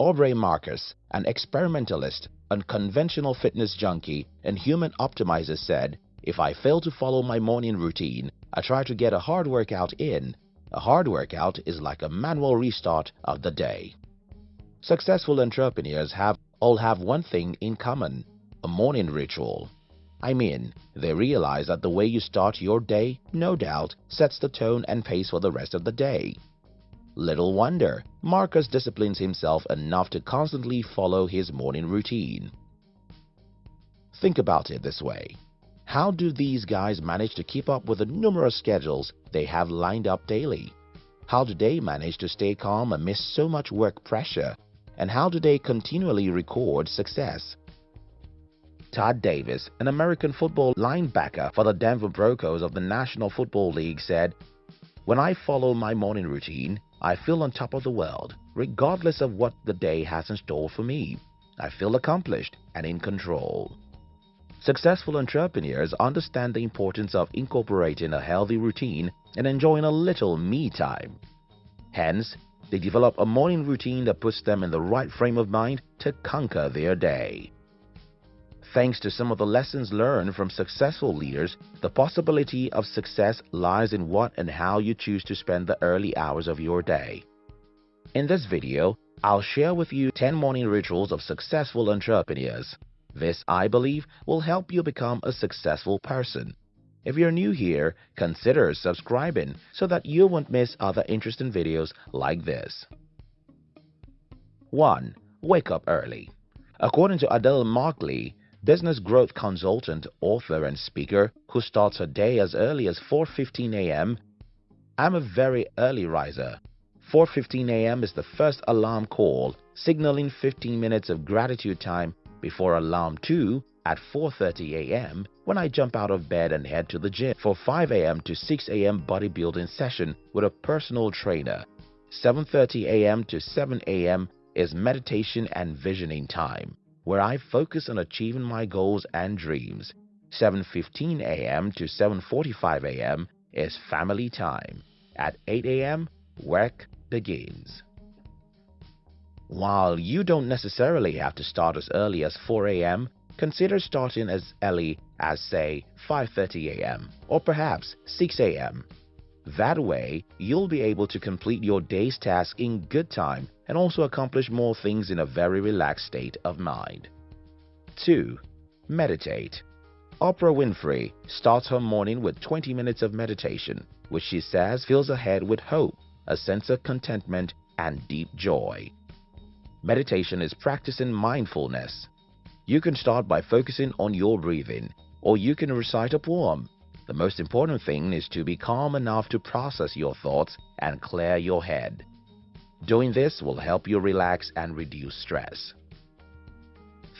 Aubrey Marcus, an experimentalist, unconventional fitness junkie, and human optimizer said, if I fail to follow my morning routine, I try to get a hard workout in. A hard workout is like a manual restart of the day. Successful entrepreneurs have all have one thing in common, a morning ritual. I mean, they realize that the way you start your day, no doubt, sets the tone and pace for the rest of the day. Little wonder, Marcus disciplines himself enough to constantly follow his morning routine. Think about it this way. How do these guys manage to keep up with the numerous schedules they have lined up daily? How do they manage to stay calm amidst so much work pressure? And how do they continually record success? Todd Davis, an American football linebacker for the Denver Broncos of the National Football League said, When I follow my morning routine, I feel on top of the world, regardless of what the day has in store for me. I feel accomplished and in control. Successful entrepreneurs understand the importance of incorporating a healthy routine and enjoying a little me time. Hence, they develop a morning routine that puts them in the right frame of mind to conquer their day. Thanks to some of the lessons learned from successful leaders, the possibility of success lies in what and how you choose to spend the early hours of your day. In this video, I'll share with you 10 morning rituals of successful entrepreneurs. This, I believe, will help you become a successful person. If you're new here, consider subscribing so that you won't miss other interesting videos like this. 1. Wake up early. According to Adele Markley, business growth consultant, author, and speaker who starts her day as early as 4.15 a.m., I'm a very early riser. 4.15 a.m. is the first alarm call, signaling 15 minutes of gratitude time before alarm 2 at 4.30 a.m. when I jump out of bed and head to the gym for 5 a.m. to 6 a.m. bodybuilding session with a personal trainer. 7.30 a.m. to 7 a.m. is meditation and visioning time, where I focus on achieving my goals and dreams. 7.15 a.m. to 7.45 a.m. is family time. At 8 a.m., work begins. While you don't necessarily have to start as early as 4 a.m., consider starting as early as say 5.30 a.m. or perhaps 6 a.m. That way, you'll be able to complete your day's task in good time and also accomplish more things in a very relaxed state of mind. 2. Meditate. Oprah Winfrey starts her morning with 20 minutes of meditation, which she says fills her head with hope, a sense of contentment, and deep joy. Meditation is practicing mindfulness. You can start by focusing on your breathing, or you can recite a poem. The most important thing is to be calm enough to process your thoughts and clear your head. Doing this will help you relax and reduce stress.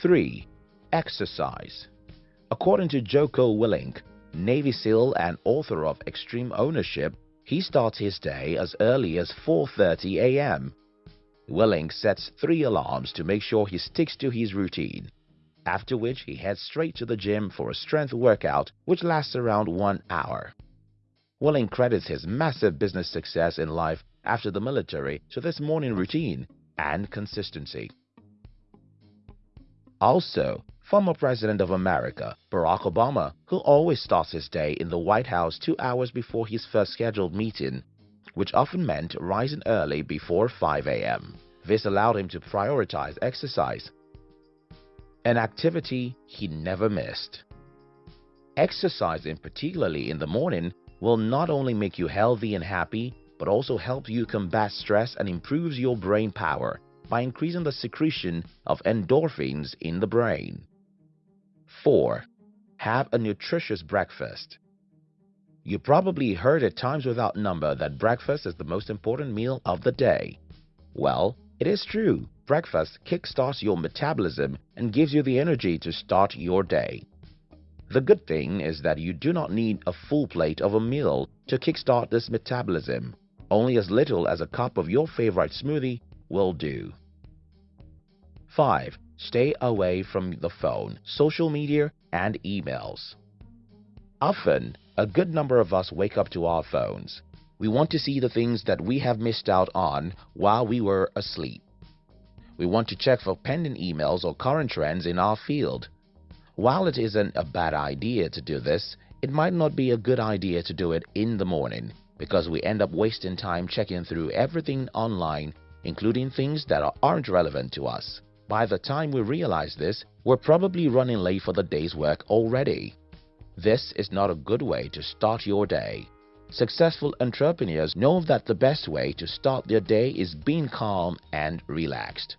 3. Exercise According to Jocko Willink, Navy SEAL and author of Extreme Ownership, he starts his day as early as 4.30 a.m. Willink sets three alarms to make sure he sticks to his routine, after which he heads straight to the gym for a strength workout which lasts around one hour. Willink credits his massive business success in life after the military to this morning routine and consistency. Also, former President of America, Barack Obama, who always starts his day in the White House two hours before his first scheduled meeting, which often meant rising early before 5 a.m. This allowed him to prioritize exercise, an activity he never missed. Exercising, particularly in the morning, will not only make you healthy and happy, but also help you combat stress and improves your brain power by increasing the secretion of endorphins in the brain. 4. Have a nutritious breakfast. You probably heard at times without number that breakfast is the most important meal of the day. Well, it is true. Breakfast kickstarts your metabolism and gives you the energy to start your day. The good thing is that you do not need a full plate of a meal to kickstart this metabolism. Only as little as a cup of your favorite smoothie will do. 5. Stay away from the phone, social media, and emails. Often, a good number of us wake up to our phones. We want to see the things that we have missed out on while we were asleep. We want to check for pending emails or current trends in our field. While it isn't a bad idea to do this, it might not be a good idea to do it in the morning because we end up wasting time checking through everything online, including things that aren't relevant to us. By the time we realize this, we're probably running late for the day's work already. This is not a good way to start your day. Successful entrepreneurs know that the best way to start their day is being calm and relaxed.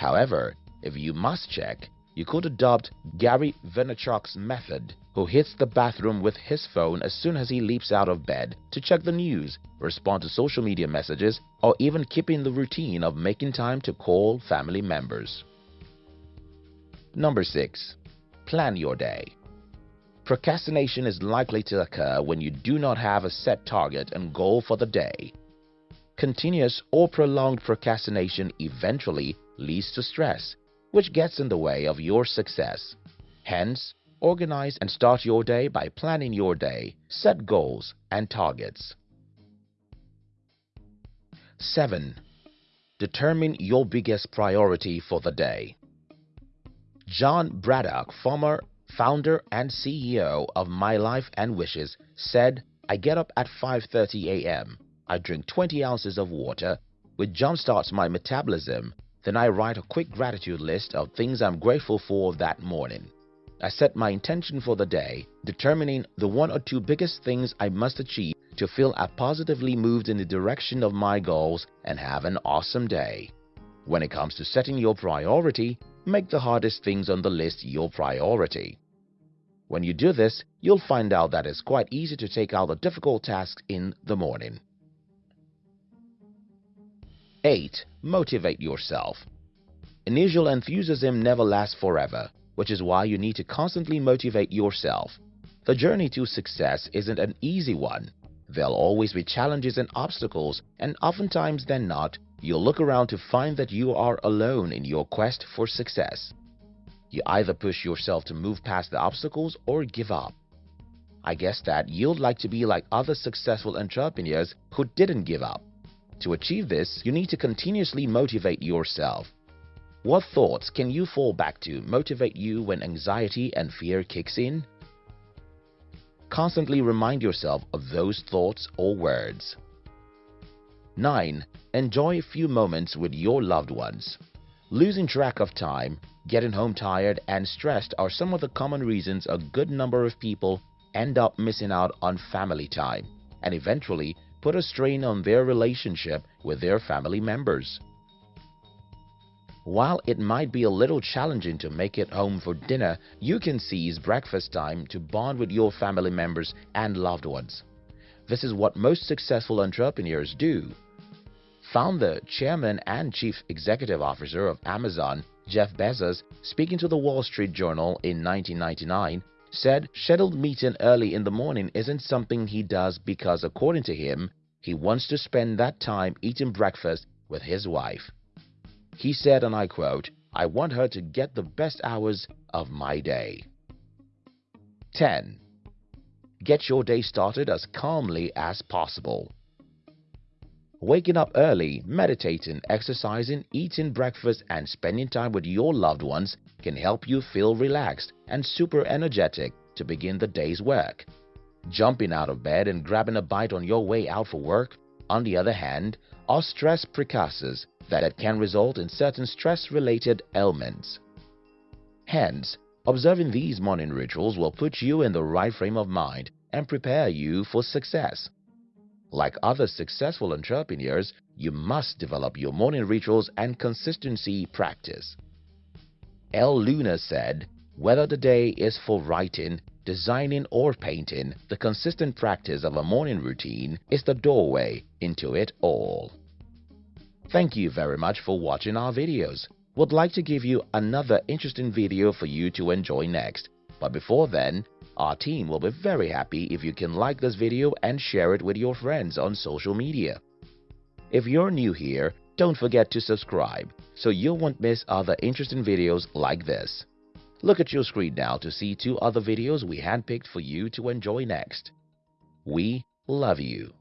However, if you must check, you could adopt Gary Vaynerchuk's method, who hits the bathroom with his phone as soon as he leaps out of bed to check the news, respond to social media messages, or even keeping the routine of making time to call family members. Number 6. Plan your day. Procrastination is likely to occur when you do not have a set target and goal for the day. Continuous or prolonged procrastination eventually leads to stress, which gets in the way of your success. Hence, organize and start your day by planning your day, set goals and targets. 7. Determine your biggest priority for the day. John Braddock, former founder and CEO of My Life and Wishes, said, I get up at 5.30 a.m. I drink 20 ounces of water, which jumpstarts my metabolism. Then I write a quick gratitude list of things I'm grateful for that morning. I set my intention for the day, determining the one or two biggest things I must achieve to feel I positively moved in the direction of my goals and have an awesome day. When it comes to setting your priority, make the hardest things on the list your priority. When you do this, you'll find out that it's quite easy to take out the difficult tasks in the morning. 8. Motivate yourself. Initial enthusiasm never lasts forever, which is why you need to constantly motivate yourself. The journey to success isn't an easy one. There'll always be challenges and obstacles, and oftentimes than not, you'll look around to find that you are alone in your quest for success. You either push yourself to move past the obstacles or give up. I guess that you'd like to be like other successful entrepreneurs who didn't give up. To achieve this, you need to continuously motivate yourself. What thoughts can you fall back to motivate you when anxiety and fear kicks in? Constantly remind yourself of those thoughts or words. 9. Enjoy a few moments with your loved ones. Losing track of time, getting home tired and stressed are some of the common reasons a good number of people end up missing out on family time and eventually put a strain on their relationship with their family members. While it might be a little challenging to make it home for dinner, you can seize breakfast time to bond with your family members and loved ones. This is what most successful entrepreneurs do. Founder, Chairman and Chief Executive Officer of Amazon, Jeff Bezos, speaking to the Wall Street Journal in 1999, said scheduled meeting early in the morning isn't something he does because according to him, he wants to spend that time eating breakfast with his wife. He said, and I quote, I want her to get the best hours of my day. 10. Get your day started as calmly as possible. Waking up early, meditating, exercising, eating breakfast and spending time with your loved ones can help you feel relaxed and super energetic to begin the day's work. Jumping out of bed and grabbing a bite on your way out for work, on the other hand, are stress precursors that can result in certain stress-related ailments. Hence, observing these morning rituals will put you in the right frame of mind and prepare you for success. Like other successful entrepreneurs, you must develop your morning rituals and consistency practice. Elle Luna said, whether the day is for writing, designing or painting, the consistent practice of a morning routine is the doorway into it all. Thank you very much for watching our videos. Would like to give you another interesting video for you to enjoy next. But before then, our team will be very happy if you can like this video and share it with your friends on social media. If you're new here, don't forget to subscribe so you won't miss other interesting videos like this. Look at your screen now to see two other videos we handpicked for you to enjoy next. We love you.